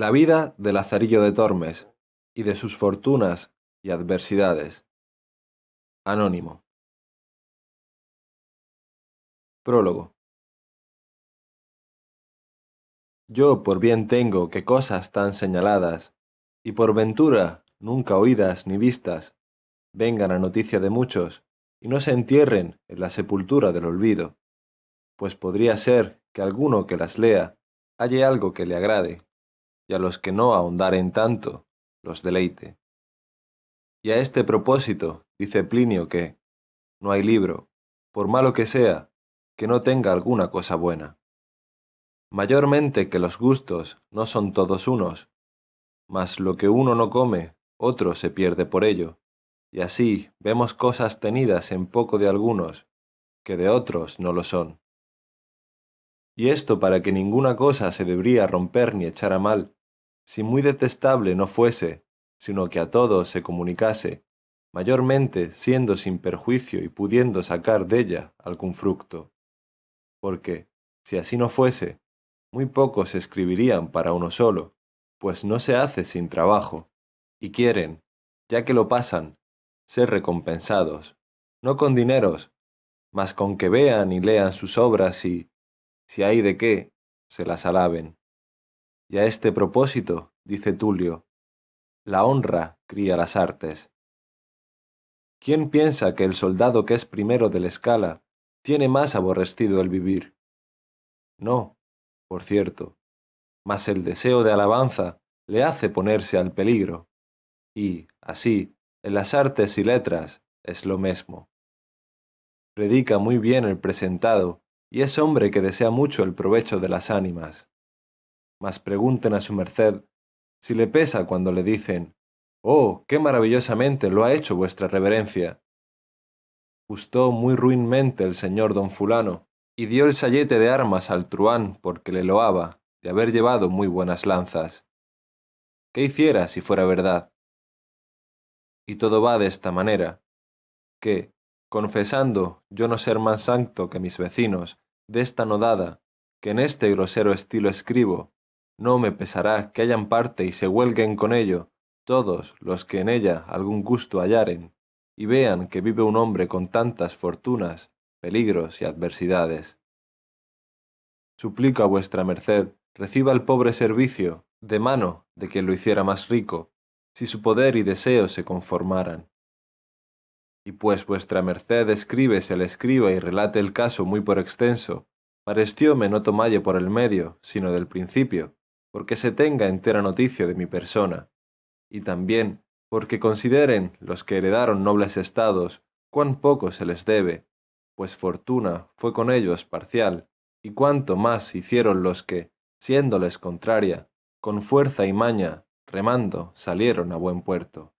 La vida de Lazarillo de Tormes y de sus fortunas y adversidades. Anónimo. Prólogo. Yo por bien tengo que cosas tan señaladas, y por ventura nunca oídas ni vistas, vengan a noticia de muchos, y no se entierren en la sepultura del olvido, pues podría ser que alguno que las lea halle algo que le agrade, y a los que no ahondaren tanto, los deleite. Y a este propósito dice Plinio que no hay libro, por malo que sea, que no tenga alguna cosa buena. Mayormente que los gustos no son todos unos, mas lo que uno no come, otro se pierde por ello, y así vemos cosas tenidas en poco de algunos, que de otros no lo son. Y esto para que ninguna cosa se debería romper ni echar a mal, si muy detestable no fuese, sino que a todos se comunicase, mayormente siendo sin perjuicio y pudiendo sacar della algún fructo. Porque, si así no fuese, muy pocos escribirían para uno solo, pues no se hace sin trabajo, y quieren, ya que lo pasan, ser recompensados, no con dineros, mas con que vean y lean sus obras y, si hay de qué, se las alaben. Y a este propósito, dice Tulio, la honra cría las artes. ¿Quién piensa que el soldado que es primero de la escala tiene más aborrecido el vivir? No, por cierto, mas el deseo de alabanza le hace ponerse al peligro, y, así, en las artes y letras es lo mismo. Predica muy bien el presentado, y es hombre que desea mucho el provecho de las ánimas mas pregunten a su merced si le pesa cuando le dicen, Oh, qué maravillosamente lo ha hecho vuestra reverencia. Gustó muy ruinmente el señor don fulano, y dio el sayete de armas al truán porque le loaba de haber llevado muy buenas lanzas. ¿Qué hiciera si fuera verdad? Y todo va de esta manera, que, confesando yo no ser más santo que mis vecinos, de esta nodada, que en este grosero estilo escribo, no me pesará que hayan parte y se huelguen con ello todos los que en ella algún gusto hallaren, y vean que vive un hombre con tantas fortunas, peligros y adversidades. Suplico a vuestra merced reciba el pobre servicio de mano de quien lo hiciera más rico, si su poder y deseo se conformaran. Y pues vuestra merced escribe se le escriba y relate el caso muy por extenso, parecióme no tomalle por el medio, sino del principio, porque se tenga entera noticia de mi persona, y también porque consideren los que heredaron nobles estados cuán poco se les debe, pues fortuna fue con ellos parcial, y cuánto más hicieron los que, siéndoles contraria, con fuerza y maña, remando, salieron a buen puerto.